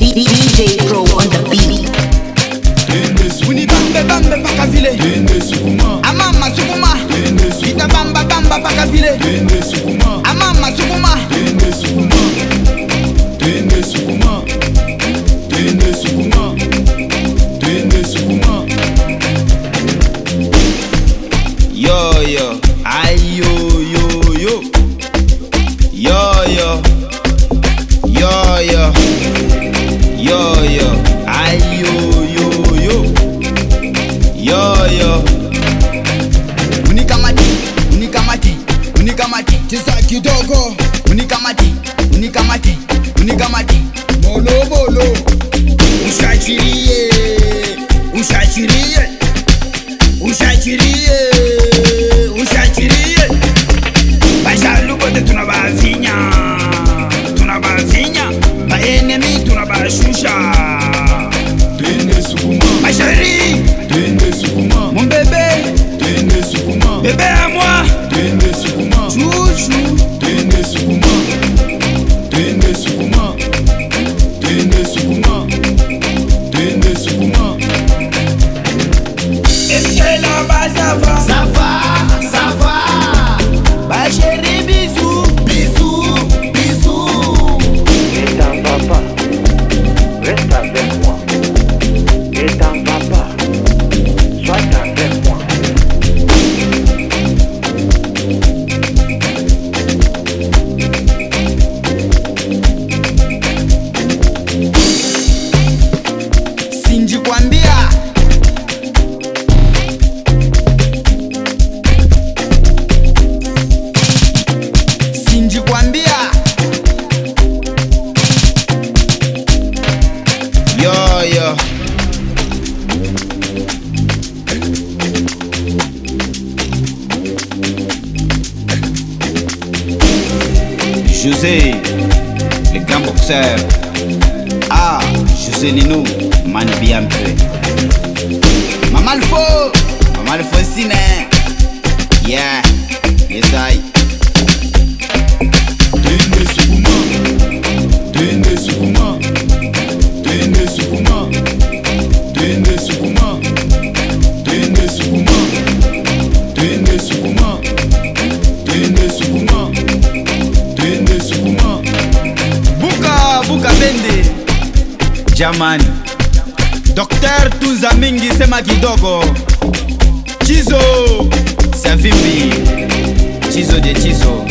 beat, beat. bamba mpaka vile amama sukuma. Ita bamba bamba mpaka vile amama sukuma. Tende sukuma. Tende sukuma. Tende sukuma. Yo yo. diria, o já diria. José, le grands boxeurs. Ah, José Nino, Mani Biampe. Mamalfo, Mamalfo Sine. Yeah, yes I. jamani dr tunza mingi sema kidogo. Chizo savimbi chizo de chizo.